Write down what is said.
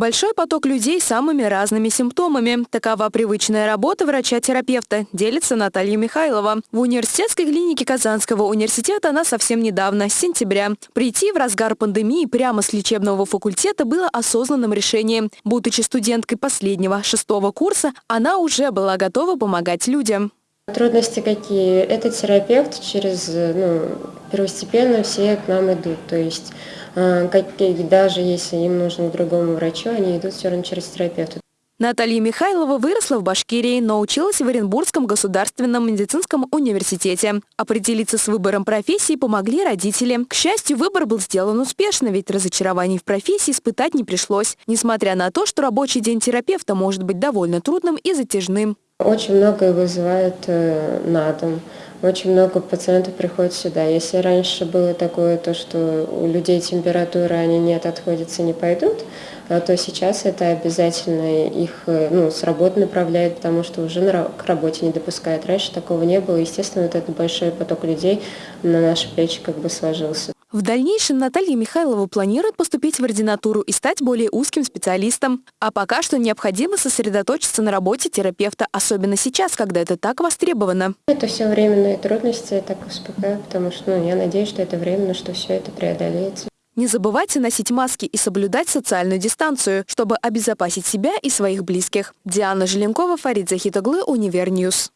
Большой поток людей с самыми разными симптомами. Такова привычная работа врача-терапевта, делится Наталья Михайлова. В университетской клинике Казанского университета она совсем недавно, с сентября. Прийти в разгар пандемии прямо с лечебного факультета было осознанным решением. Будучи студенткой последнего, шестого курса, она уже была готова помогать людям. Трудности какие? Этот терапевт через, ну, первостепенно все к нам идут. То есть э, как, даже если им нужно другому врачу, они идут все равно через терапевта. Наталья Михайлова выросла в Башкирии, но училась в Оренбургском государственном медицинском университете. Определиться с выбором профессии помогли родители. К счастью, выбор был сделан успешно, ведь разочарований в профессии испытать не пришлось, несмотря на то, что рабочий день терапевта может быть довольно трудным и затяжным. Очень многое вызывает э, на дом. Очень много пациентов приходит сюда. Если раньше было такое, то, что у людей температура, они нет, отходятся, не пойдут, а то сейчас это обязательно их э, ну, с работы направляет, потому что уже к работе не допускают. Раньше такого не было. Естественно, вот этот большой поток людей на наши плечи как бы сложился. В дальнейшем Наталья Михайлова планирует поступить в ординатуру и стать более узким специалистом. А пока что необходимо сосредоточиться на работе терапевта, особенно сейчас, когда это так востребовано. Это все временные трудности, я так успокаиваю, потому что ну, я надеюсь, что это временно, что все это преодолеется. Не забывайте носить маски и соблюдать социальную дистанцию, чтобы обезопасить себя и своих близких. Диана Желенкова, Фарид Захитоглы, Univer News.